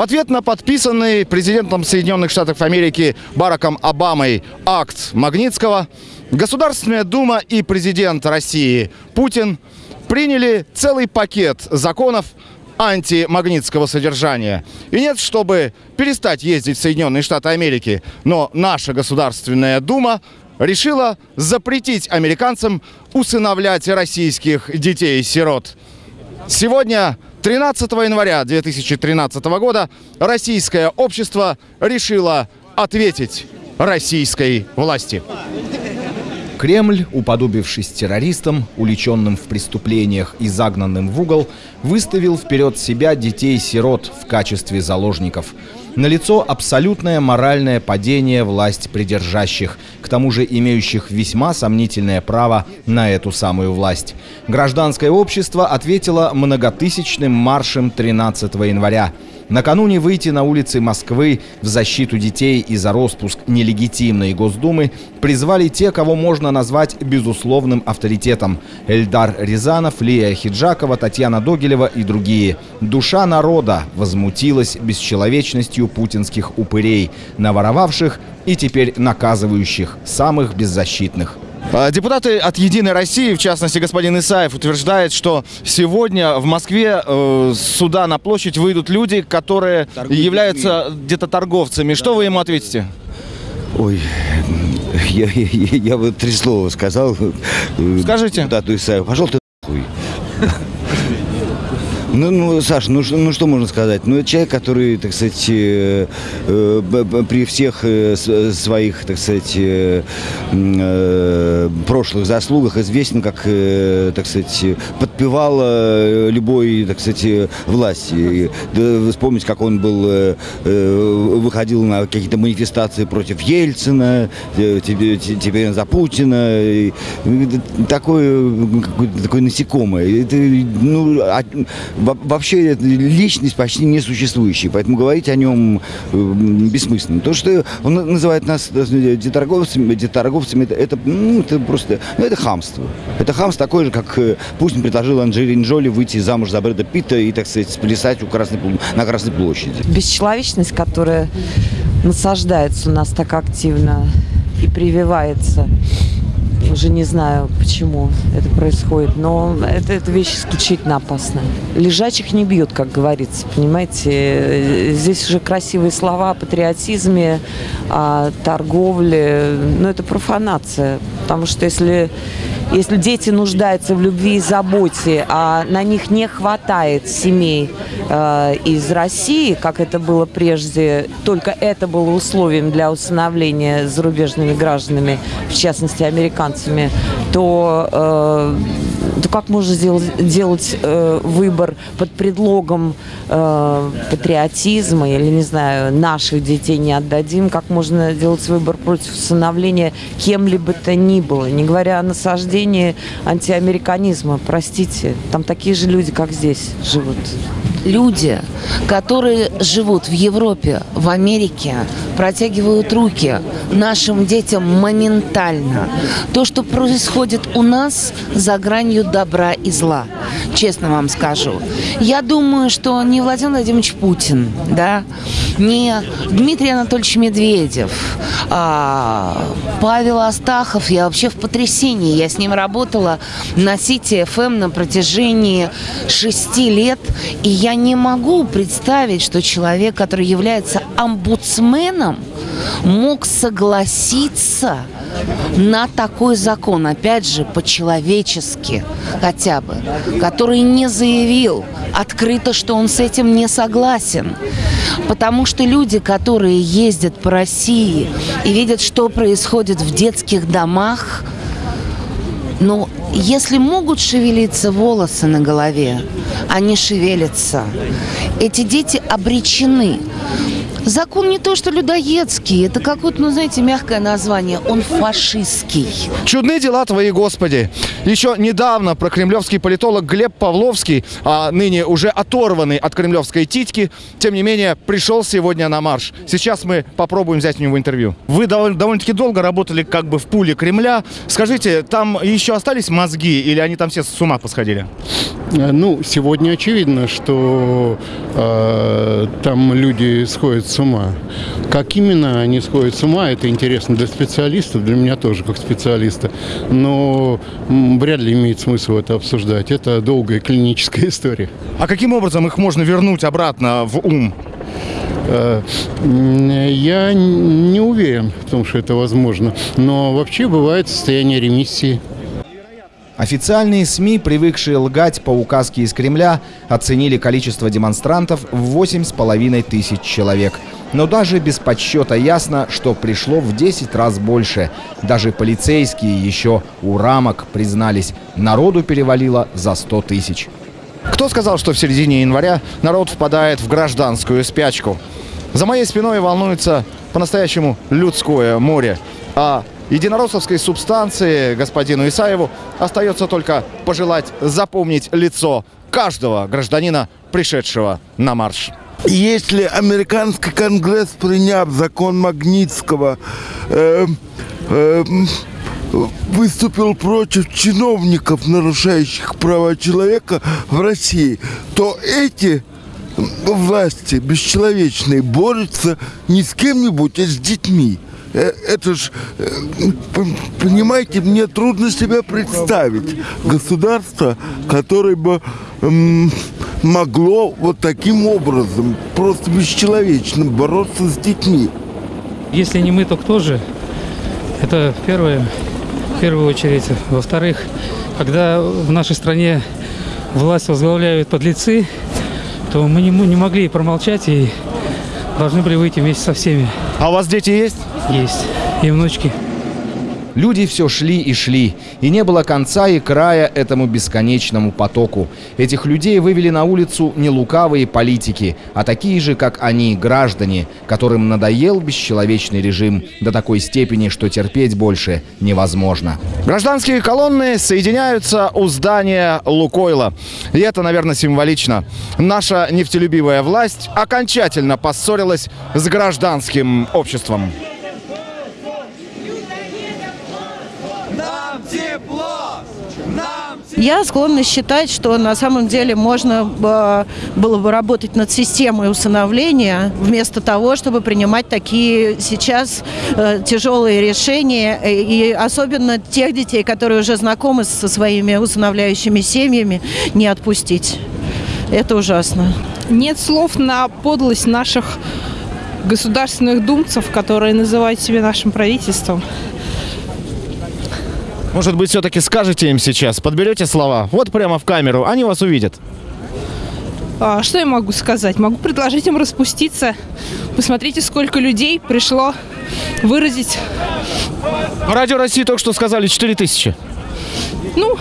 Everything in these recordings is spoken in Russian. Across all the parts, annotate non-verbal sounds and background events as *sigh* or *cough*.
В ответ на подписанный президентом Соединенных Штатов Америки Бараком Обамой акт Магнитского, Государственная Дума и президент России Путин приняли целый пакет законов антимагнитского содержания. И нет, чтобы перестать ездить в Соединенные Штаты Америки, но наша Государственная Дума решила запретить американцам усыновлять российских детей-сирот. Сегодня 13 января 2013 года российское общество решило ответить российской власти. Кремль, уподобившись террористам, уличенным в преступлениях и загнанным в угол, выставил вперед себя детей-сирот в качестве заложников. Налицо абсолютное моральное падение власть придержащих, к тому же имеющих весьма сомнительное право на эту самую власть. Гражданское общество ответило многотысячным маршем 13 января. Накануне выйти на улицы Москвы в защиту детей и за распуск нелегитимной Госдумы призвали те, кого можно назвать безусловным авторитетом. Эльдар Рязанов, Лия Хиджакова, Татьяна Догилева и другие. Душа народа возмутилась бесчеловечностью путинских упырей, наворовавших и теперь наказывающих самых беззащитных. А, депутаты от «Единой России», в частности, господин Исаев, утверждает, что сегодня в Москве э, сюда на площадь выйдут люди, которые Торгуют являются где-то торговцами. Что вы ему ответите? Ой, я, я, я бы три слова сказал. Скажите. Депутату Исаеву, пошел ты нахуй. Ну, ну, Саша, ну, ну что можно сказать? Ну, это человек, который, так сказать, э, э, при всех э, своих, так сказать, э, э, прошлых заслугах известен как, э, так сказать, подпевал э, любой, так сказать, власти. Да, вспомнить, как он был, э, э выходил на какие-то манифестации против Ельцина, э, теперь за Путина. Такое, такое насекомое. Это, ну, вообще личность почти несуществующая, поэтому говорить о нем э, бессмысленно. То, что он называет нас деторговцами, деторговцами это, это, ну, это просто ну, это хамство. Это хамство такое же, как э, Путин предложил Анджелине Джоли выйти замуж за Брэда Питта и, так сказать, сплясать у Красной, на Красной площади. Бесчеловечность, которая насаждается у нас так активно и прививается уже не знаю, почему это происходит, но это, это вещь исключительно опасная. Лежачих не бьют, как говорится, понимаете. Здесь уже красивые слова о патриотизме, о торговле, но это профанация. Потому что если если дети нуждаются в любви и заботе, а на них не хватает семей э, из России, как это было прежде, только это было условием для усыновления зарубежными гражданами, в частности американцами, то э, то как можно сделать, делать э, выбор под предлогом э, патриотизма или, не знаю, наших детей не отдадим, как можно делать выбор против усыновления кем-либо то ни было, не говоря о насаждении антиамериканизма, простите, там такие же люди, как здесь живут. Люди, которые живут в Европе, в Америке, протягивают руки нашим детям моментально. То, что происходит у нас за гранью добра и зла, честно вам скажу. Я думаю, что не Владимир Владимирович Путин, да, не Дмитрий Анатольевич Медведев, а Павел Астахов, я вообще в потрясении. Я с ним работала на Сити ФМ на протяжении шести лет, и я не могу представить, что человек, который является омбудсменом, мог согласиться на такой закон, опять же, по-человечески хотя бы, который не заявил открыто, что он с этим не согласен. Потому что люди, которые ездят по России и видят, что происходит в детских домах, ну, если могут шевелиться волосы на голове, они шевелятся. Эти дети обречены. Закон не то, что людоедский, это какое-то, ну, знаете, мягкое название. Он фашистский. Чудны дела твои, Господи. Еще недавно прокремлевский политолог Глеб Павловский, а ныне уже оторванный от кремлевской титьки, тем не менее, пришел сегодня на марш. Сейчас мы попробуем взять у него интервью. Вы довольно- довольно-таки долго работали как бы в пуле Кремля. Скажите, там еще остались мозги или они там все с ума посходили? Э, Ну, сегодня очевидно, что э, там люди сходят с ума. Как именно они сходят с ума, это интересно для специалистов, для меня тоже как специалиста. Но вряд ли имеет смысл это обсуждать. Это долгая клиническая *laughs* история. А каким образом их можно вернуть обратно в ум? Э, Я не уверен в том, что это возможно. Но вообще бывает состояние ремиссии. Официальные СМИ, привыкшие лгать по указке из Кремля, оценили количество демонстрантов в 8,5 тысяч человек. Но даже без подсчета ясно, что пришло в 10 раз больше. Даже полицейские еще у рамок признались, народу перевалило за 100 тысяч. Кто сказал, что в середине января народ впадает в гражданскую спячку? За моей спиной волнуется по-настоящему людское море. А единороссовской субстанции господину Исаеву остается только пожелать запомнить лицо каждого гражданина, пришедшего на марш. Если американский конгресс, приняв закон Магнитского, э, э, выступил против чиновников, нарушающих права человека в России, то эти власти бесчеловечные борются не с кем-нибудь, а с детьми. Э, Это ж, э, понимаете, мне трудно себе представить государство, которое бы могло вот таким образом, просто бесчеловечно бороться с детьми. Если не мы, то кто же? Это первое, в первую очередь. Во-вторых, когда в нашей стране власть возглавляют подлецы, то мы не, не могли промолчать и должны были выйти вместе со всеми. А у вас дети есть? Есть. И внучки. Люди все шли и шли, и не было конца и края этому бесконечному потоку. Этих людей вывели на улицу не лукавые политики, а такие же, как они, граждане, которым надоел бесчеловечный режим до такой степени, что терпеть больше невозможно. Гражданские колонны соединяются у здания Лукойла. И это, наверное, символично. Наша нефтелюбивая власть окончательно поссорилась с гражданским обществом. Я склонна считать, что на самом деле можно э, было бы работать над системой усыновления вместо того, чтобы принимать такие сейчас э, тяжелые решения. э, И особенно тех детей, которые уже знакомы со своими усыновляющими семьями, не отпустить. Это ужасно. Нет слов на подлость наших государственных думцев, которые называют себя нашим правительством. Может быть, все-таки скажете им сейчас, подберете слова, вот прямо в камеру, они вас увидят. А, что я могу сказать? Могу предложить им распуститься. Посмотрите, сколько людей пришло выразить, радио России только что сказали 4 тысячи. Ну,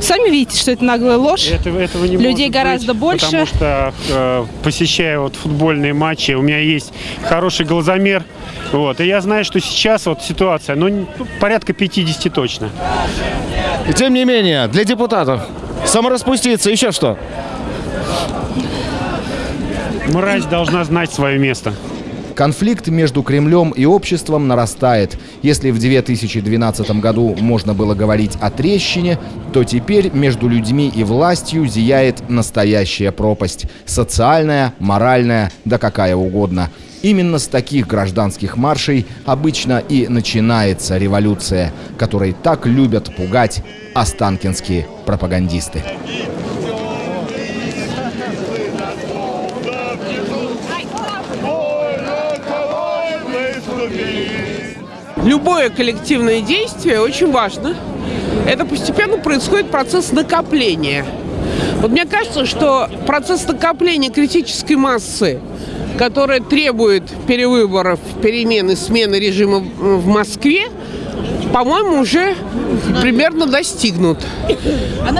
сами видите, что это наглая ложь. Этого, этого не Людей может гораздо быть, больше. Потому что, э, посещая вот футбольные матчи, у меня есть хороший глазомер. Вот, и я знаю, что сейчас вот ситуация, ну, ну, порядка 50 точно. И тем не менее, для депутатов самораспуститься, еще что? Мразь должна знать свое место. Конфликт между Кремлем и обществом нарастает. Если в 2012 году можно было говорить о трещине, то теперь между людьми и властью зияет настоящая пропасть. Социальная, моральная, да какая угодно. Именно с таких гражданских маршей обычно и начинается революция, которой так любят пугать останкинские пропагандисты. Любое коллективное действие очень важно. Это постепенно происходит процесс накопления. Вот мне кажется, что процесс накопления критической массы, которая требует перевыборов, перемены, смены режима в Москве, по-моему, уже примерно достигнут.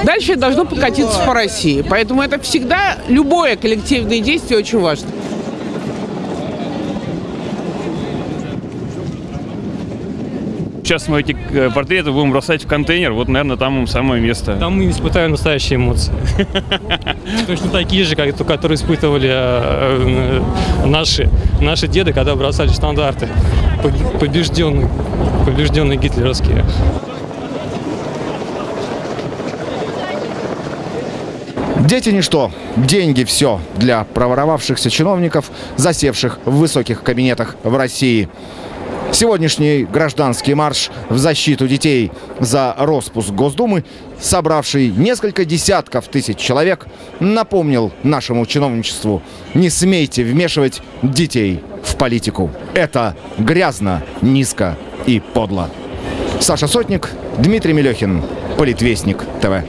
Дальше должно покатиться по России. Поэтому это всегда, любое коллективное действие очень важно. Сейчас мы эти э, портреты будем бросать в контейнер, вот, наверное, там им самое место. Там мы испытаем настоящие эмоции. *laughs* Точно такие же, как которые испытывали э, э, наши, наши деды, когда бросали штандарты. Побежденные, побежденные гитлеровские. Дети ничто, деньги все для проворовавшихся чиновников, засевших в высоких кабинетах в России. Сегодняшний гражданский марш в защиту детей за распуск Госдумы, собравший несколько десятков тысяч человек, напомнил нашему чиновничеству «Не смейте вмешивать детей в политику. Это грязно, низко и подло». Саша Сотник, Дмитрий Мелехин, Политвестник ТВ.